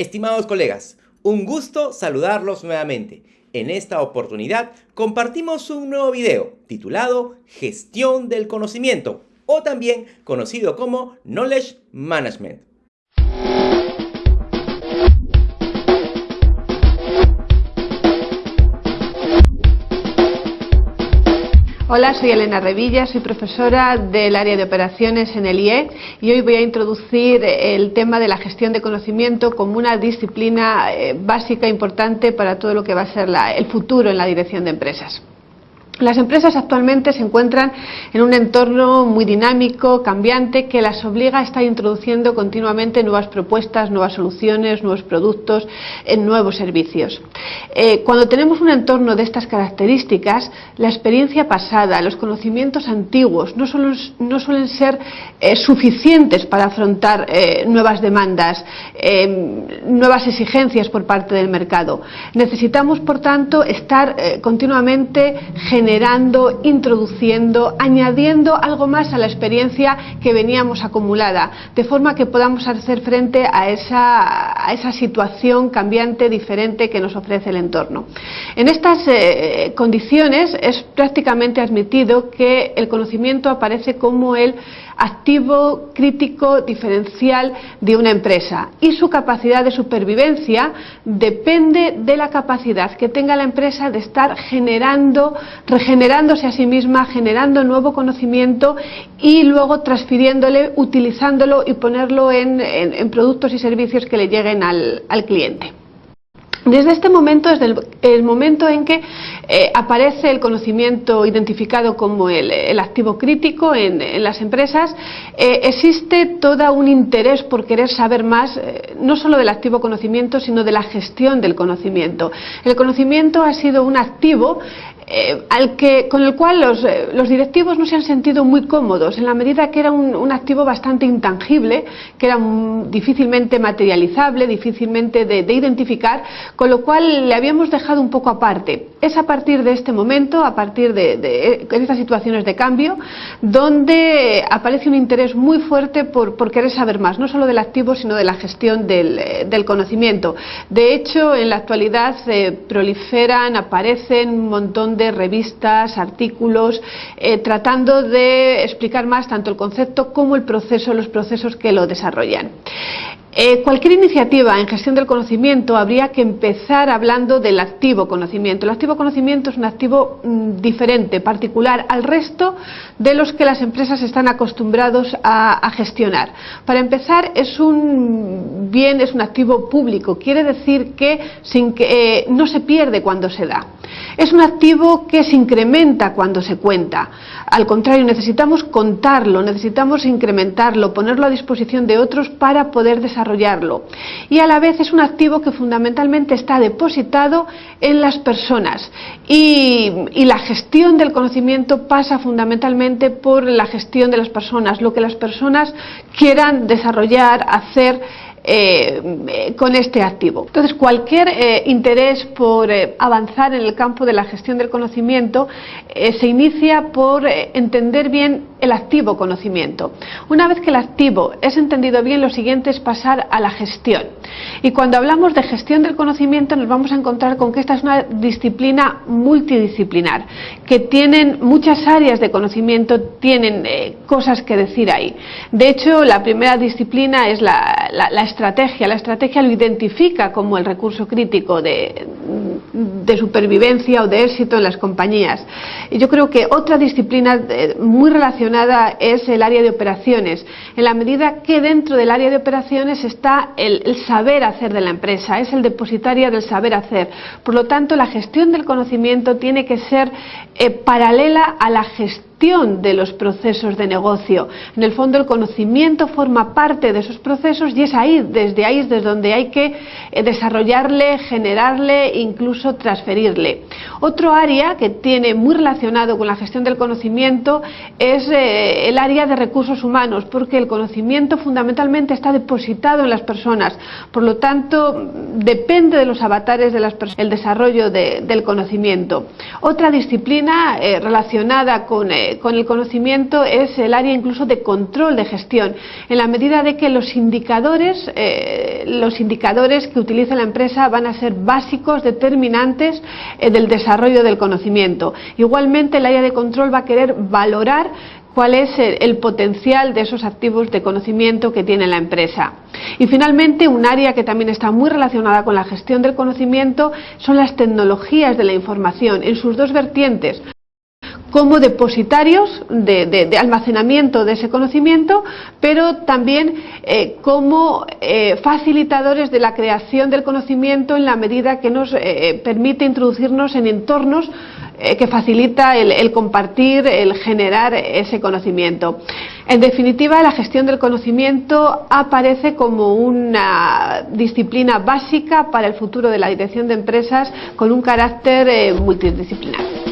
Estimados colegas, un gusto saludarlos nuevamente. En esta oportunidad compartimos un nuevo video titulado Gestión del Conocimiento o también conocido como Knowledge Management. Hola, soy Elena Revilla, soy profesora del área de operaciones en el IE y hoy voy a introducir el tema de la gestión de conocimiento como una disciplina eh, básica e importante para todo lo que va a ser el futuro en la dirección de empresas. Las empresas actualmente se encuentran en un entorno muy dinámico, cambiante, que las obliga a estar introduciendo continuamente nuevas propuestas, nuevas soluciones, nuevos productos, en nuevos servicios. Eh, cuando tenemos un entorno de estas características, la experiencia pasada, los conocimientos antiguos no, no suelen ser eh, suficientes para afrontar eh, nuevas demandas, nuevas exigencias por parte del mercado. Necesitamos, por tanto, estar continuamente generando generando, introduciendo, añadiendo algo más a la experiencia que veníamos acumulada, de forma que podamos hacer frente a esa, situación cambiante, diferente que nos ofrece el entorno. En estas eh, condiciones es prácticamente admitido que el conocimiento aparece como el activo crítico diferencial de una empresa y su capacidad de supervivencia depende de la capacidad que tenga la empresa de estar generando, regenerándose a sí misma, generando nuevo conocimiento y luego transfiriéndole, utilizándolo y ponerlo en, productos y servicios que le lleguen al cliente. Desde este momento, desde el, momento en que eh, aparece el conocimiento identificado como el, activo crítico en, las empresas, eh, existe todo un interés por querer saber más, eh, no solo del activo conocimiento, sino de la gestión del conocimiento. El conocimiento ha sido un activo eh, al que, con el cual eh, los, directivos no se han sentido muy cómodos, en la medida que era un, activo bastante intangible, que era difícilmente materializable, difícilmente de, identificar, con lo cual le habíamos dejado un poco aparte. Es a partir de este momento, a partir de, estas situaciones de cambio, donde aparece un interés muy fuerte por, querer saber más, no solo del activo, sino de la gestión del, eh, conocimiento. De hecho, en la actualidad proliferan, aparecen un montón de revistas, artículos, eh, tratando de explicar más tanto el concepto como el proceso, los procesos que lo desarrollan. Eh, cualquier iniciativa en gestión del conocimiento habría que empezar hablando del activo conocimiento. El activo conocimiento es un activo mm, diferente, particular al resto de los que las empresas están acostumbrados a, gestionar. Para empezar, es un bien, es un activo público, quiere decir que, sin que eh, no se pierde cuando se da. Es un activo que se incrementa cuando se cuenta. Al contrario, necesitamos contarlo, necesitamos incrementarlo, ponerlo a disposición de otros para poder desarrollarlo. Y a la vez es un activo que fundamentalmente está depositado en las personas. Y, la gestión del conocimiento pasa fundamentalmente por la gestión de las personas, lo que las personas quieran desarrollar, hacer eh, con este activo. Entonces, cualquier eh, interés por eh, avanzar en el campo de la gestión del conocimiento se inicia por entender bien el activo conocimiento. Una vez que el activo es entendido bien, lo siguiente es pasar a la gestión. Y cuando hablamos de gestión del conocimiento nos vamos a encontrar con que esta es una disciplina multidisciplinar, que tienen muchas áreas de conocimiento, tienen cosas que decir ahí. De hecho, la primera disciplina es la, la, la estrategia. La estrategia lo identifica como el recurso crítico de, supervivencia o de éxito en las compañías. Y yo creo que otra disciplina eh, muy relacionada es el área de operaciones, en la medida que dentro del área de operaciones está el, saber hacer de la empresa, es el depositario del saber hacer. Por lo tanto, la gestión del conocimiento tiene que ser eh, paralela a la gestión de los procesos de negocio. En el fondo el conocimiento forma parte de esos procesos y es ahí, desde ahí desde donde hay que eh, desarrollarle, generarle incluso transferirle. Otro área que tiene muy relacionado con la gestión del conocimiento es eh, el área de recursos humanos, porque el conocimiento fundamentalmente está depositado en las personas, por lo tanto depende de los avatares de las personas el desarrollo del conocimiento. Otra disciplina eh, relacionada con eh, con el conocimiento es el área incluso de control de gestión, en la medida de que los indicadores, los indicadores que utiliza la empresa van a ser básicos, determinantes del desarrollo del conocimiento. Igualmente el área de control va a querer valorar cuál es el potencial de esos activos de conocimiento que tiene la empresa. Y finalmente, un área que también está muy relacionada con la gestión del conocimiento son las tecnologías de la información en sus dos vertientes como depositarios de, almacenamiento de ese conocimiento, pero también eh, como eh, facilitadores de la creación del conocimiento en la medida que nos eh, permite introducirnos en entornos que facilita el, compartir, el generar ese conocimiento. En definitiva, la gestión del conocimiento aparece como una disciplina básica para el futuro de la dirección de empresas con un carácter multidisciplinar.